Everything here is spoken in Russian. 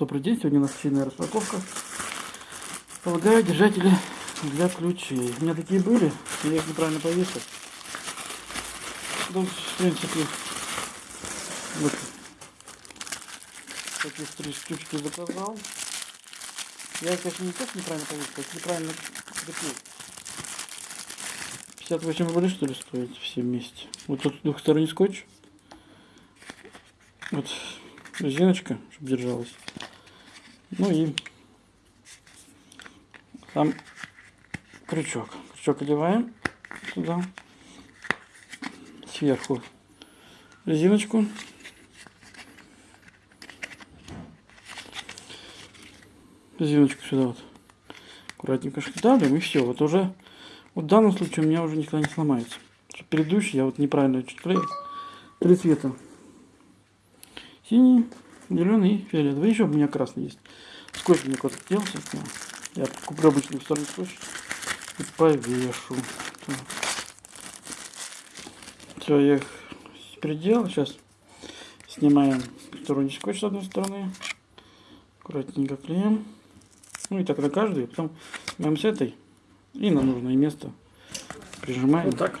Добрый день, сегодня у нас сильная распаковка. Полагаю, держатели для ключей. У меня такие были, я их неправильно повесил. Тут, в принципе, вот такие три штучки заказал. Я их, конечно, не так неправильно повесил, а неправильно прикрепил. 58 рублей, что ли, стоит все вместе. Вот тут двухсторонний скотч. Вот резиночка, чтобы держалась. Ну и сам крючок. Крючок одеваем туда. Сверху резиночку. Резиночку сюда вот. Аккуратненько давим и все. Вот уже вот в данном случае у меня уже никогда не сломается. Предыдущий я вот неправильно чуть клеил. Три цвета. Синий, зеленый и фиолетовый. Еще у меня красный есть. Скотч мне куда-то делся. Я куплю обычный второй скотч и повешу. Все, я их переделал. Сейчас снимаем сторонний скотч с одной стороны. Аккуратненько клеим. Ну и так на каждый. Потом снимаем с этой. И на нужное место прижимаем. Вот так.